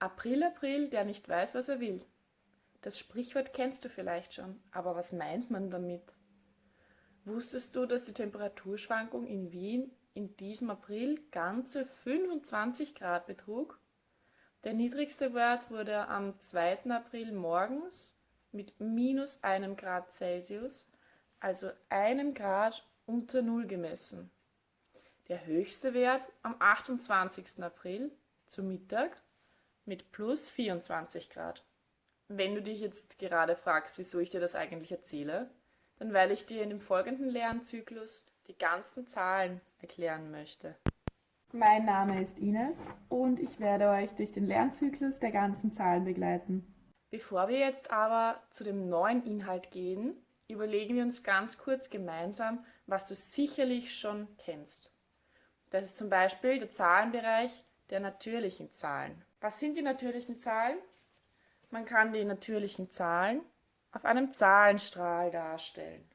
April, April, der nicht weiß, was er will. Das Sprichwort kennst du vielleicht schon, aber was meint man damit? Wusstest du, dass die Temperaturschwankung in Wien in diesem April ganze 25 Grad betrug? Der niedrigste Wert wurde am 2. April morgens mit minus einem Grad Celsius, also einem Grad unter Null gemessen. Der höchste Wert am 28. April zu Mittag mit plus 24 Grad. Wenn du dich jetzt gerade fragst, wieso ich dir das eigentlich erzähle, dann weil ich dir in dem folgenden Lernzyklus die ganzen Zahlen erklären möchte. Mein Name ist Ines und ich werde euch durch den Lernzyklus der ganzen Zahlen begleiten. Bevor wir jetzt aber zu dem neuen Inhalt gehen, überlegen wir uns ganz kurz gemeinsam, was du sicherlich schon kennst. Das ist zum Beispiel der Zahlenbereich der natürlichen Zahlen. Was sind die natürlichen Zahlen? Man kann die natürlichen Zahlen auf einem Zahlenstrahl darstellen.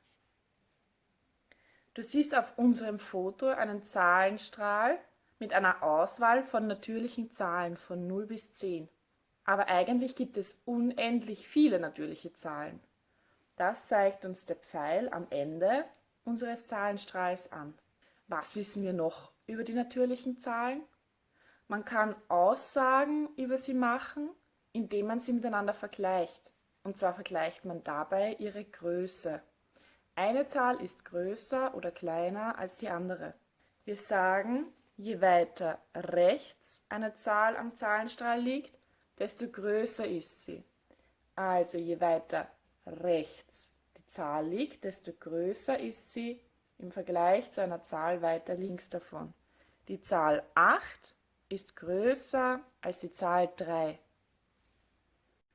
Du siehst auf unserem Foto einen Zahlenstrahl mit einer Auswahl von natürlichen Zahlen von 0 bis 10. Aber eigentlich gibt es unendlich viele natürliche Zahlen. Das zeigt uns der Pfeil am Ende unseres Zahlenstrahls an. Was wissen wir noch über die natürlichen Zahlen? Man kann Aussagen über sie machen, indem man sie miteinander vergleicht. Und zwar vergleicht man dabei ihre Größe. Eine Zahl ist größer oder kleiner als die andere. Wir sagen, je weiter rechts eine Zahl am Zahlenstrahl liegt, desto größer ist sie. Also je weiter rechts die Zahl liegt, desto größer ist sie im Vergleich zu einer Zahl weiter links davon. Die Zahl 8 ist größer als die Zahl 3.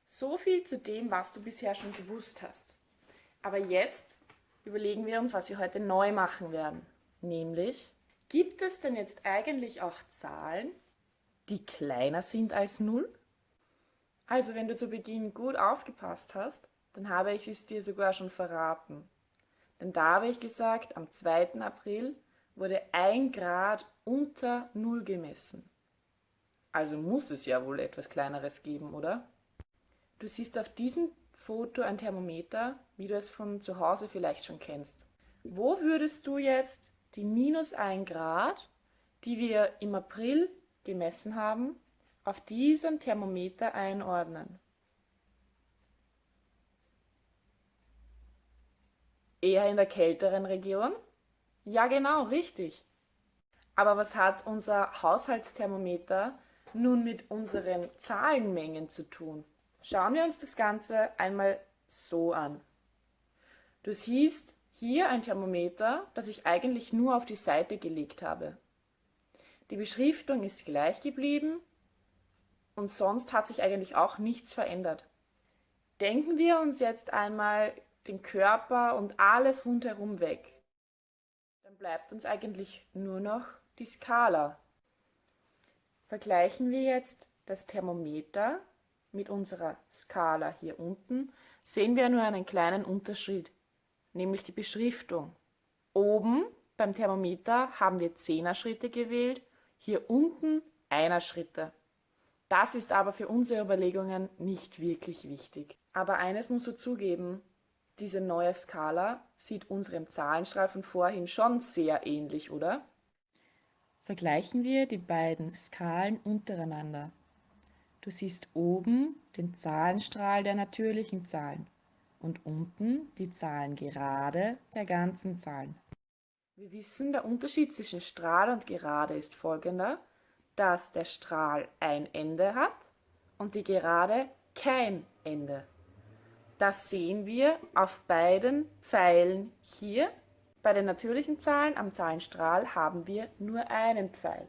So viel zu dem, was du bisher schon gewusst hast. Aber jetzt überlegen wir uns, was wir heute neu machen werden. Nämlich, gibt es denn jetzt eigentlich auch Zahlen, die kleiner sind als 0? Also wenn du zu Beginn gut aufgepasst hast, dann habe ich es dir sogar schon verraten. Denn da habe ich gesagt, am 2. April wurde ein Grad unter 0 gemessen. Also muss es ja wohl etwas Kleineres geben, oder? Du siehst auf diesem Foto ein Thermometer, wie du es von zu Hause vielleicht schon kennst. Wo würdest du jetzt die minus 1 Grad, die wir im April gemessen haben, auf diesem Thermometer einordnen? Eher in der kälteren Region? Ja, genau, richtig. Aber was hat unser Haushaltsthermometer nun mit unseren Zahlenmengen zu tun? Schauen wir uns das Ganze einmal so an. Du siehst hier ein Thermometer, das ich eigentlich nur auf die Seite gelegt habe. Die Beschriftung ist gleich geblieben und sonst hat sich eigentlich auch nichts verändert. Denken wir uns jetzt einmal den Körper und alles rundherum weg. Dann bleibt uns eigentlich nur noch die Skala. Vergleichen wir jetzt das Thermometer mit unserer Skala hier unten, sehen wir nur einen kleinen Unterschied, nämlich die Beschriftung. Oben beim Thermometer haben wir Zehner-Schritte gewählt, hier unten Einer-Schritte. Das ist aber für unsere Überlegungen nicht wirklich wichtig. Aber eines musst du zugeben, diese neue Skala sieht unserem Zahlenstrahl von vorhin schon sehr ähnlich, oder? Vergleichen wir die beiden Skalen untereinander. Du siehst oben den Zahlenstrahl der natürlichen Zahlen und unten die Zahlen gerade der ganzen Zahlen. Wir wissen, der Unterschied zwischen Strahl und Gerade ist folgender, dass der Strahl ein Ende hat und die Gerade kein Ende. Das sehen wir auf beiden Pfeilen hier bei den natürlichen Zahlen am Zahlenstrahl haben wir nur einen Pfeil.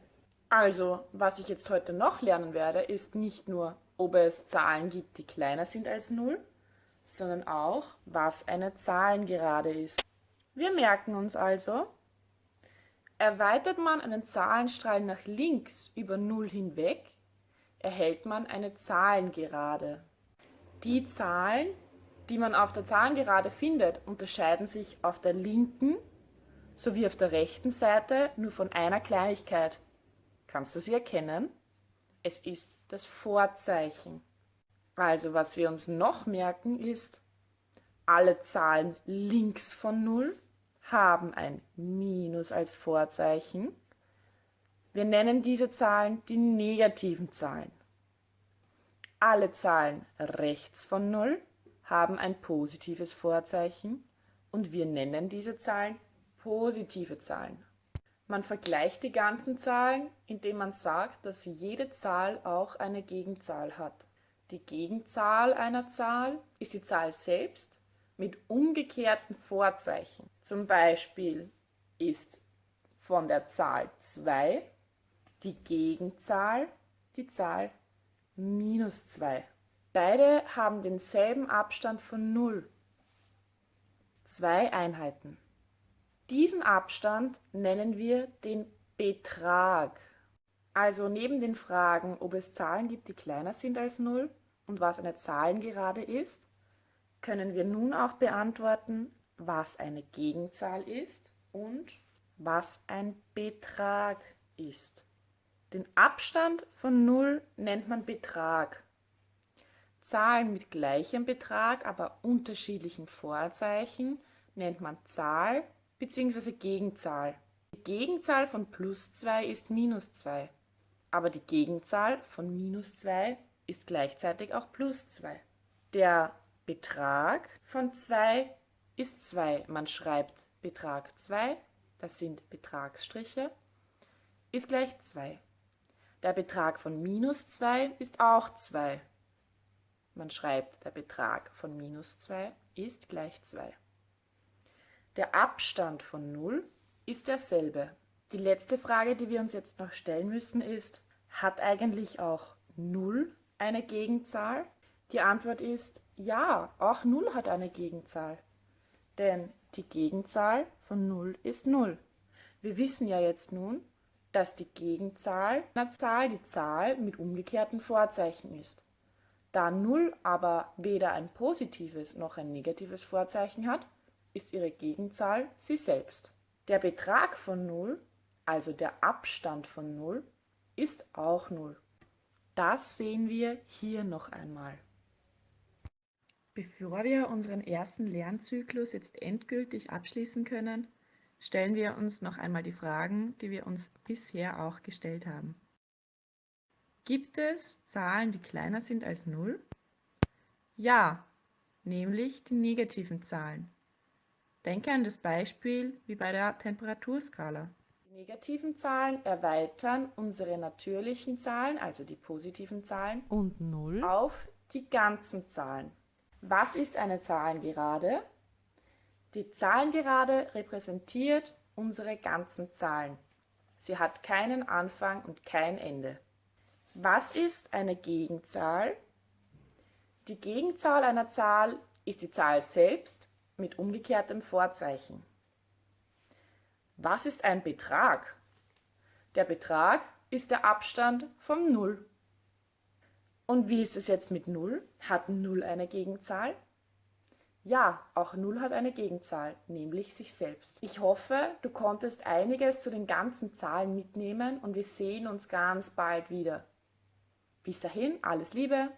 Also, was ich jetzt heute noch lernen werde, ist nicht nur, ob es Zahlen gibt, die kleiner sind als 0, sondern auch, was eine Zahlengerade ist. Wir merken uns also, erweitert man einen Zahlenstrahl nach links über 0 hinweg, erhält man eine Zahlengerade. Die Zahlen, die man auf der Zahlengerade findet, unterscheiden sich auf der linken sowie auf der rechten Seite nur von einer Kleinigkeit. Kannst du sie erkennen? Es ist das Vorzeichen. Also was wir uns noch merken ist, alle Zahlen links von 0 haben ein Minus als Vorzeichen. Wir nennen diese Zahlen die negativen Zahlen. Alle Zahlen rechts von 0 haben ein positives Vorzeichen und wir nennen diese Zahlen positive Zahlen. Man vergleicht die ganzen Zahlen, indem man sagt, dass jede Zahl auch eine Gegenzahl hat. Die Gegenzahl einer Zahl ist die Zahl selbst mit umgekehrten Vorzeichen. Zum Beispiel ist von der Zahl 2 die Gegenzahl die Zahl minus 2. Beide haben denselben Abstand von 0. Zwei Einheiten. Diesen Abstand nennen wir den Betrag. Also neben den Fragen, ob es Zahlen gibt, die kleiner sind als 0 und was eine Zahlengerade ist, können wir nun auch beantworten, was eine Gegenzahl ist und was ein Betrag ist. Den Abstand von 0 nennt man Betrag. Zahlen mit gleichem Betrag, aber unterschiedlichen Vorzeichen nennt man Zahl bzw. Gegenzahl. Die Gegenzahl von plus 2 ist minus 2, aber die Gegenzahl von minus 2 ist gleichzeitig auch plus 2. Der Betrag von 2 ist 2. Man schreibt Betrag 2, das sind Betragsstriche, ist gleich 2. Der Betrag von minus 2 ist auch 2. Man schreibt, der Betrag von minus 2 ist gleich 2. Der Abstand von 0 ist derselbe. Die letzte Frage, die wir uns jetzt noch stellen müssen, ist, hat eigentlich auch 0 eine Gegenzahl? Die Antwort ist ja, auch 0 hat eine Gegenzahl. Denn die Gegenzahl von 0 ist 0. Wir wissen ja jetzt nun, dass die Gegenzahl einer Zahl die Zahl mit umgekehrten Vorzeichen ist. Da 0 aber weder ein positives noch ein negatives Vorzeichen hat, ist ihre Gegenzahl sie selbst. Der Betrag von 0, also der Abstand von 0, ist auch 0. Das sehen wir hier noch einmal. Bevor wir unseren ersten Lernzyklus jetzt endgültig abschließen können, stellen wir uns noch einmal die Fragen, die wir uns bisher auch gestellt haben. Gibt es Zahlen, die kleiner sind als 0? Ja, nämlich die negativen Zahlen. Denke an das Beispiel wie bei der Temperaturskala. Die negativen Zahlen erweitern unsere natürlichen Zahlen, also die positiven Zahlen, und 0 auf die ganzen Zahlen. Was ist eine Zahlengerade? Die Zahlengerade repräsentiert unsere ganzen Zahlen. Sie hat keinen Anfang und kein Ende. Was ist eine Gegenzahl? Die Gegenzahl einer Zahl ist die Zahl selbst mit umgekehrtem Vorzeichen. Was ist ein Betrag? Der Betrag ist der Abstand vom Null. Und wie ist es jetzt mit 0? Hat 0 eine Gegenzahl? Ja, auch 0 hat eine Gegenzahl, nämlich sich selbst. Ich hoffe, du konntest einiges zu den ganzen Zahlen mitnehmen und wir sehen uns ganz bald wieder. Bis dahin, alles Liebe,